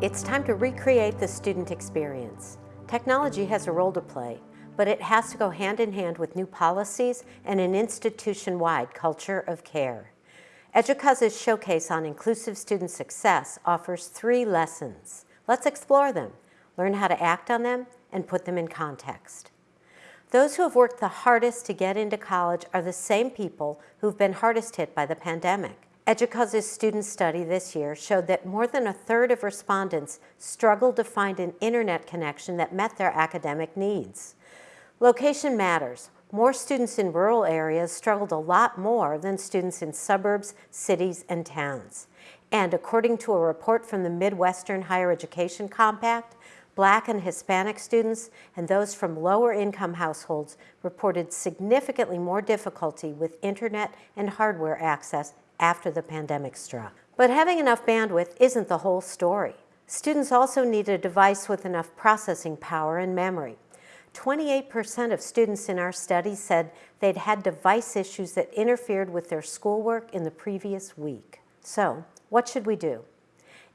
It's time to recreate the student experience. Technology has a role to play, but it has to go hand in hand with new policies and an institution-wide culture of care. EDUCAUSE's showcase on inclusive student success offers three lessons. Let's explore them, learn how to act on them, and put them in context. Those who have worked the hardest to get into college are the same people who've been hardest hit by the pandemic. EDUCAUSE's student study this year showed that more than a third of respondents struggled to find an internet connection that met their academic needs. Location matters. More students in rural areas struggled a lot more than students in suburbs, cities, and towns. And according to a report from the Midwestern Higher Education Compact, Black and Hispanic students and those from lower income households reported significantly more difficulty with internet and hardware access after the pandemic struck. But having enough bandwidth isn't the whole story. Students also need a device with enough processing power and memory. 28% of students in our study said they'd had device issues that interfered with their schoolwork in the previous week. So, what should we do?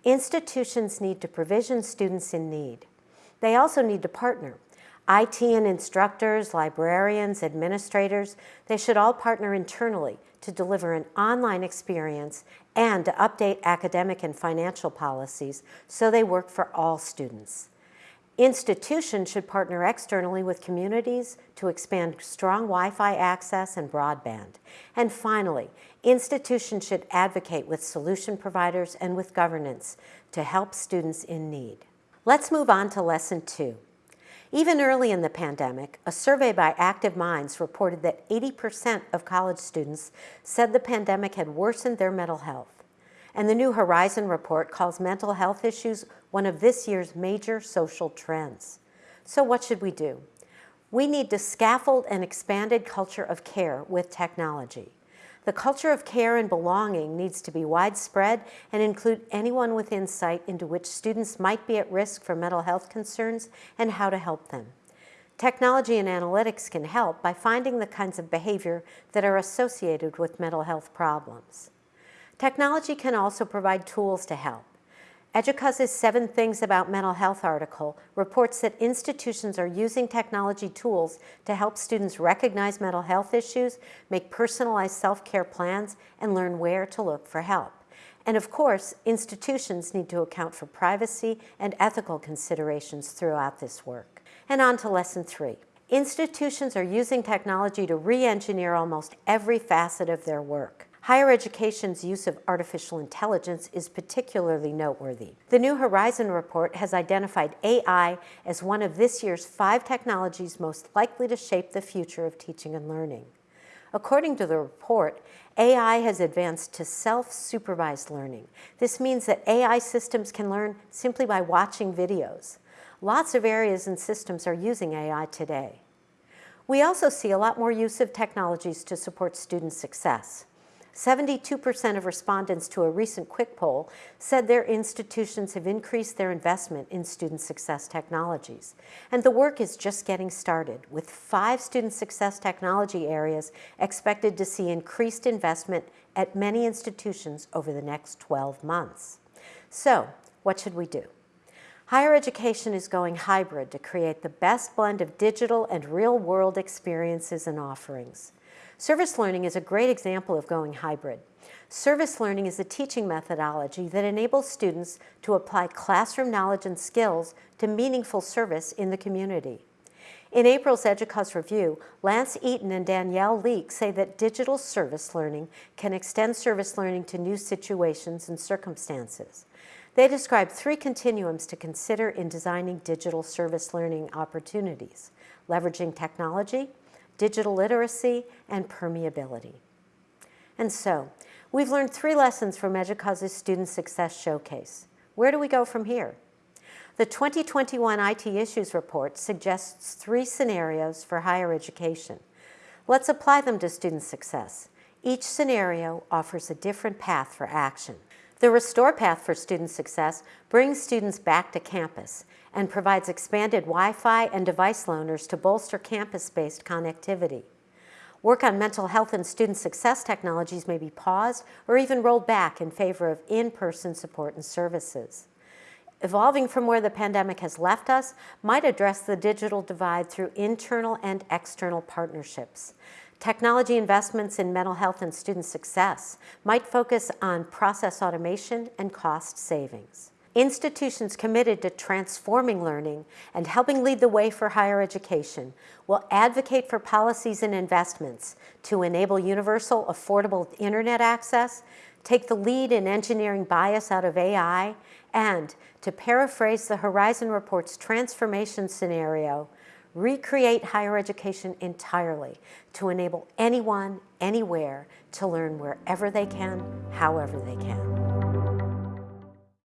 Institutions need to provision students in need. They also need to partner. IT and instructors, librarians, administrators, they should all partner internally to deliver an online experience and to update academic and financial policies so they work for all students. Institutions should partner externally with communities to expand strong Wi-Fi access and broadband. And finally, institutions should advocate with solution providers and with governance to help students in need. Let's move on to lesson two. Even early in the pandemic, a survey by Active Minds reported that 80% of college students said the pandemic had worsened their mental health. And the New Horizon report calls mental health issues one of this year's major social trends. So what should we do? We need to scaffold an expanded culture of care with technology. The culture of care and belonging needs to be widespread and include anyone with insight into which students might be at risk for mental health concerns and how to help them. Technology and analytics can help by finding the kinds of behavior that are associated with mental health problems. Technology can also provide tools to help. EDUCAUSE's Seven Things About Mental Health article reports that institutions are using technology tools to help students recognize mental health issues, make personalized self-care plans, and learn where to look for help. And of course, institutions need to account for privacy and ethical considerations throughout this work. And on to lesson three. Institutions are using technology to re-engineer almost every facet of their work. Higher education's use of artificial intelligence is particularly noteworthy. The New Horizon report has identified AI as one of this year's five technologies most likely to shape the future of teaching and learning. According to the report, AI has advanced to self-supervised learning. This means that AI systems can learn simply by watching videos. Lots of areas and systems are using AI today. We also see a lot more use of technologies to support student success. 72% of respondents to a recent quick poll said their institutions have increased their investment in student success technologies. And the work is just getting started, with five student success technology areas expected to see increased investment at many institutions over the next 12 months. So, what should we do? Higher education is going hybrid to create the best blend of digital and real-world experiences and offerings. Service learning is a great example of going hybrid. Service learning is a teaching methodology that enables students to apply classroom knowledge and skills to meaningful service in the community. In April's EDUCAUSE review, Lance Eaton and Danielle Leek say that digital service learning can extend service learning to new situations and circumstances. They describe three continuums to consider in designing digital service learning opportunities, leveraging technology, digital literacy, and permeability. And so, we've learned three lessons from EDUCAUSE's Student Success Showcase. Where do we go from here? The 2021 IT Issues Report suggests three scenarios for higher education. Let's apply them to student success. Each scenario offers a different path for action. The Restore path for student success brings students back to campus and provides expanded Wi-Fi and device loaners to bolster campus-based connectivity. Work on mental health and student success technologies may be paused or even rolled back in favor of in-person support and services. evolving from where the pandemic has left us, might address the digital divide through internal and external partnerships. Technology investments in mental health and student success might focus on process automation and cost savings. Institutions committed to transforming learning and helping lead the way for higher education will advocate for policies and investments to enable universal, affordable internet access, take the lead in engineering bias out of AI, and, to paraphrase the Horizon Report's transformation scenario, recreate higher education entirely to enable anyone, anywhere, to learn wherever they can, however they can.